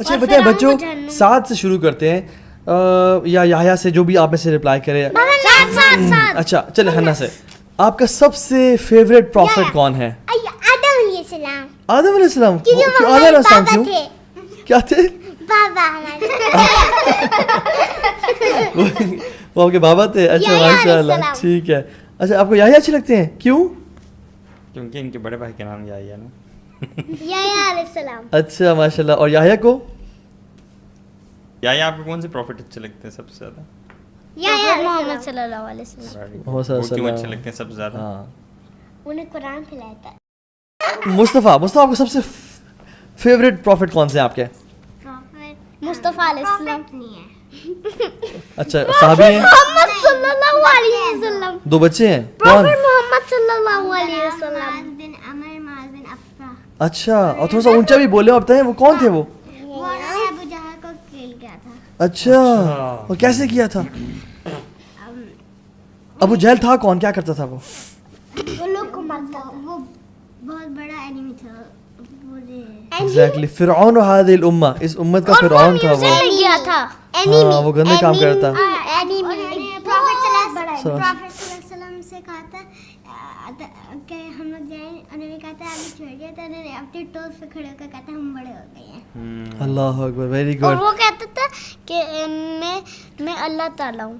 اچھا بتائیں بچوں سات سے شروع کرتے ہیں۔ یا یاہیا سے جو بھی آپ میں سے رپلائی کرے۔ اچھا چلے ہنا سے۔ آپ کا سب سے فیوریٹ پروفٹ کون ہے؟ آدم علیہ السلام۔ آدم علیہ السلام؟ آدم علیہ السلام بابا کیوں؟ تھے۔ کیا تھے؟ بابا ہمارے۔ وہ آپ کے بابا تھے۔ اچھا ماشاء علیہ اللہ السلام۔ ٹھیک ہے۔ اچھا آپ کو یاہیا اچھے لگتے ہیں؟ کیوں؟ کیونکہ ان کے بڑے بھائی کا نام ہے نا۔ یحییٰ علیہ السلام۔ اچھا ماشاء اللہ اور یاہیا کو؟ یا آپ کو کون سے پروفٹ اچھے لگتے ہیں سب سے زیادہ؟ یحییٰ محمد صلی اللہ علیہ وسلم۔ وہ کیوں۔ اچھے لگتے ہیں سب سے زیادہ؟ ہاں۔ انہیں قرآن پھیلایا تھا مصطفیٰ مصطفیٰ آپ کو سب سے فیوریٹ پروفٹ کون سے ہیں آپ کے؟ مصطفیٰ علیہ السلام۔ اچھا صحابی ہیں؟ محمد صلی اللہ علیہ وسلم۔ دو بچے ہیں؟ کون؟ محمد صلی اللہ علیہ وسلم۔ اچھا اور تھوڑا سا اونچا بھی بولے آپ بتائیں وہ کون تھے وہ وہ ابو جہل کو کھیل گیا تھا اچھا اور کیسے کیا تھا؟ ابو جہل تھا کون؟ کیا کرتا تھا وہ؟ وہ لوگ کو مارتا وہ بہت بڑا اینیمی تھا ایگزیکٹلی فرعون و هذه الامه اس امت کا فرعون تھا وہ۔ تھا۔ ہاں وہ گندے کام کرتا۔ وسلم سے کہا تھا کہ ہم لوگ جائیں انہوں نے کہا تھا ابھی چھوڑ دیا تھا انہوں نے اپنے ٹوز پہ کھڑے ہو کر کہا تھا ہم بڑے ہو گئے ہیں۔ اللہ اکبر ویری اور گڈ وہ کہتا تھا کہ میں میں اللہ تعالیٰ ہوں۔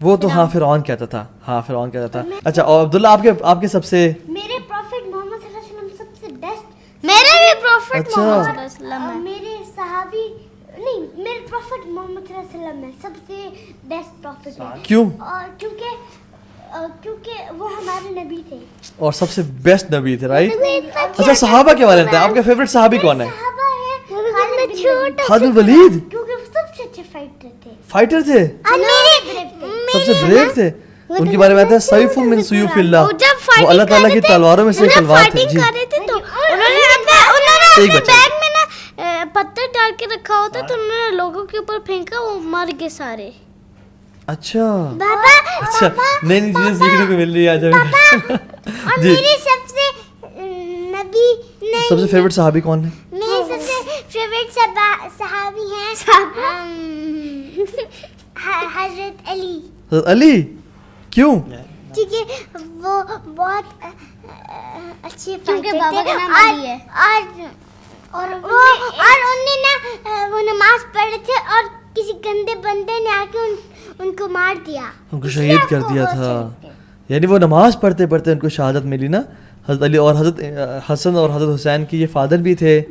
وہ تو ہاں فرعون کہتا تھا ہاں فرعون کہتا تھا۔ اچھا اور عبداللہ آپ کے آپ کے سب سے میرے پروفٹ محمد صلی اللہ علیہ وسلم سب سے بیسٹ میرے بھی پروفٹ اچھا۔ محمد صلی اللہ علیہ وسلم ہے میرے صحابی نہیں میرے پروفٹ محمد صلی اللہ علیہ وسلم ہے سب سے بیسٹ پروفٹ۔ ہے کیوں؟ اور کیونکہ کیونکہ وہ ہمارے نبی تھے۔ اور سب سے بیسٹ نبی تھے رائٹ اچھا صحابہ کے بارے میں آپ کا فیوریٹ صحابی کون ہے خالد بن ولید۔ خالد بن ولید؟ کیونکہ وہ سب سے اچھے فائٹر تھے۔ فائٹر تھے؟ اور میرے سب سے بریو تھے؟ ان کے بارے میں آتا ہے سیف من سیوف اللہ۔ وہ اللہ تعالیٰ کی تلواروں میں سے ایک تلوار تھی جی۔ کر رہے تھے تو انہوں نے اپنے انہوں نے ایک بچہ۔ بیگ میں نا پتھر ڈال کے رکھا ہوتا تو انہوں نے لوگوں کے اوپر پھینکا وہ مر گئے سارے۔ اچھا۔ بابا اچھا نئی نئی چیزیں سیکھنے کو مل رہی ہے آج اور جی۔ سب سے نبی نہیں سب سے فیوریٹ صحابی کون ہے؟ میرے سب سے فیوریٹ صحابی ہیں حضرت علی۔ حضرت علی؟ کیوں؟ کیونکہ وہ بہت اچھے کیونکہ فائٹر بابا تھے۔ کا نام اور- علی ہے۔ اور اور وہ اور انہوں نے نا وہ نماز پڑھے تھے اور کسی گندے بندے نے آ کے ان ان کو مار دیا۔ ان کو شہید کر دیا تھا۔ یعنی وہ نماز پڑھتے پڑھتے ان کو شہادت ملی نا۔ حضرت علی اور حضرت حسن اور حضرت حسین کی یہ فادر بھی تھے۔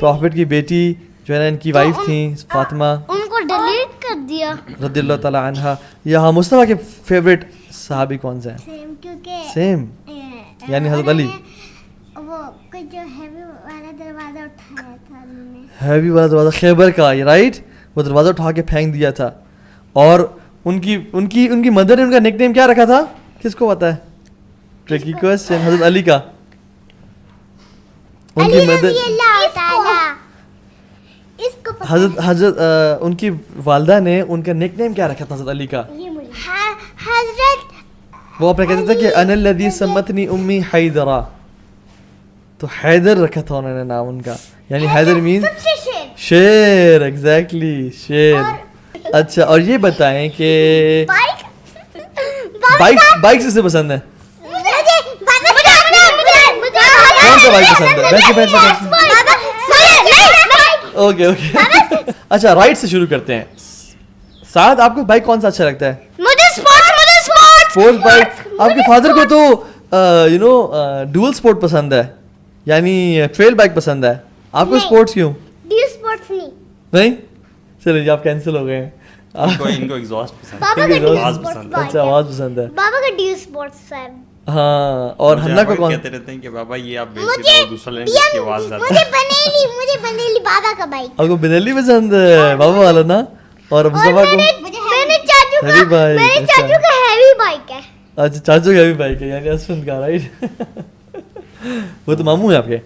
پروفٹ کی بیٹی جو ہے نا ان کی وائف تھیں فاطمہ۔ ان کو ڈیلیٹ کر دیا۔ رضی اللہ تعالیٰ عنہ یہاں مصطفیٰ کے فیوریٹ صحابی کون سے ہیں؟ سیم یعنی حضرت علی۔ ہیوی والا دروازہ خیبر کا یہ رائٹ وہ دروازہ اٹھا کے پھینک دیا تھا۔ اور ان کی ان کی ان کی مدر نے ان کا نک نیم کیا رکھا تھا؟ کس کو پتا ہے؟ ٹریکی کوشچن حضرت علی کا۔ ان کی مدر حضرت حضرت ان کی والدہ نے ان کا نک نیم کیا رکھا تھا حضرت علی کا۔ حضرت وہ اپنے کہتے تھے کہ ان الذی سمتنی امی حیدرا۔ تو حیدر رکھا تھا انہوں نے نام ان کا۔ یعنی حیدر مین سب سے شیر ایگزیکٹلی شیر اچھا اور یہ بتائیں کہ بائک بائک سے پسند ہے کون سا بائک پسند ہے اوکے اوکے اچھا رائٹ سے شروع کرتے ہیں سعد آپ کو بائک کون سا اچھا لگتا ہے آپ کے فادر کو تو یو نو ڈول اسپورٹ پسند ہے یعنی ٹریل بائک پسند ہے آپ کو۔ اسپورٹس کیوں نہیں نہیں؟ چلے جی آپ کینسل ہو گئے ہاں اور مجھے ہنّا کو avoid کون؟ کہتے رہتے ہیں کہ بابا یہ آپ بیچ مجھے کے دوسرا لیں گے اس کی آواز زیادہ۔ مجھے بنیلی مجھے بنیلی بابا کا بائک آپ کو بنیلی پسند ہے بابا والا نا؟ اور مصطفیٰ کو؟ میرے چاچو کا میرے اچھا۔ چاچو کا ہیوی بائک ہے۔ اچھا چاچو کا بھی بائک ہے یعنی اسفند کا رائٹ وہ تو ماموں ہے آپ کے؟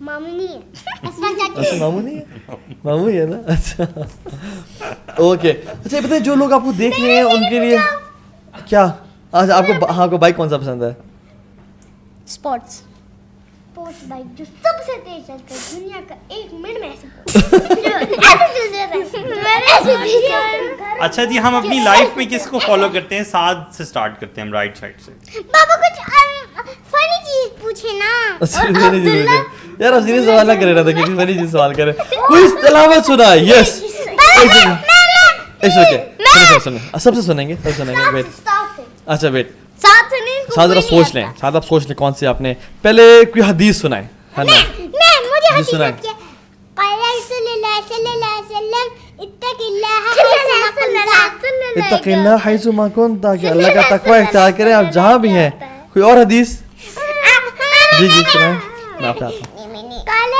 مامو نہیں ہے اسفل چاچو۔ ماموں نہیں مامو ہے نا اچھا اوکے اچھا یہ پتہ جو لوگ آپ کو دیکھ رہے ہیں ان کے لیے کیا اچھا آپ کو ہاں کو بائک کون سا پسند ہے اسپورٹس اچھا جی ہم اپنی لائف میں کس کو فالو کرتے ہیں ساتھ سے سٹارٹ کرتے ہیں ہم رائٹ سائڈ سے بابا کچھ پوچھے نا جی جی۔ یار سیریس جی سوال نہ کرے فنی چیز سوال کرے۔ کوئی تلاوت سنا؟ یس سب سے سنیں گے سب سنیں گے ویٹ اچھا ویٹ ساتھ ذرا سوچ لیں ساتھ آپ سوچ لیں کون سی آپ نے پہلے کوئی حدیث سنائے اللہ اللہ کا تقوی اختیار کریں آپ جہاں بھی ہیں کوئی اور حدیث؟ اچھا ماشاء اللہ قال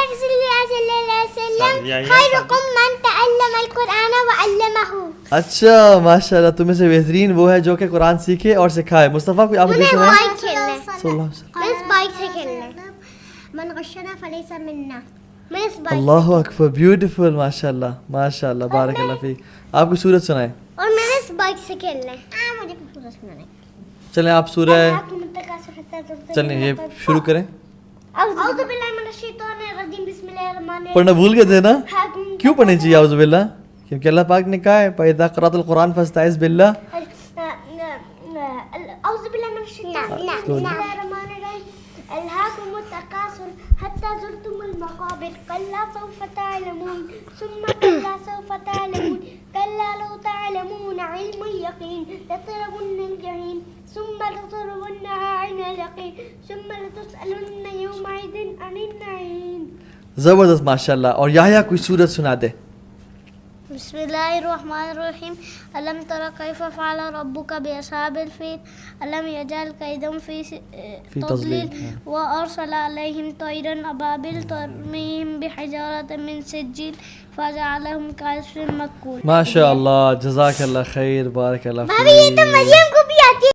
وسلم من تعلم القرآن اچھا ماشاءاللہ سے بہترین وہ ہے جو کہ قرآن سیکھے اور سکھائے۔ مصطفیٰ کوئی آپ ہے۔ بائک کھیلنا ہے۔ بس بائک ماشاء اللہ بارک اللہ فی آپ کو سورت سنائے اور میں نے اس بائک سے کھیلنا ہے۔ مجھے سنانا ہے۔ چلیں آپ سورہ چلیں یہ شروع کریں۔ پڑھنا بھول گئے تھے نا؟ کیوں پڑھنے چاہیے؟ اعوذ باللہ کیونکہ اللہ پاک نے کہا ہے پیدا قرات القرآن فستائز باللہ حتى زرتم المقابر، كلا سوف تعلمون، ثم كلا سوف تعلمون، كلا لو تعلمون علم اليقين لتربن الجحيم، ثم لتربنها عين اليقين، ثم لتسألن يومئذ عن النعيم. زبردست ما شاء الله اور يحيى کوئی سورت سنا دے۔ بسم الله الرحمن الرحيم. ألم ترى كيف فعل ربك بأصحاب الفيل؟ ألم يجعل كيدهم في, في تضليل؟ وأرسل عليهم طيرا أبابيل ترميهم بحجارة من سجيل فجعلهم كعصف مأكول ما شاء الله. جزاك الله خير. بارك الله فيك.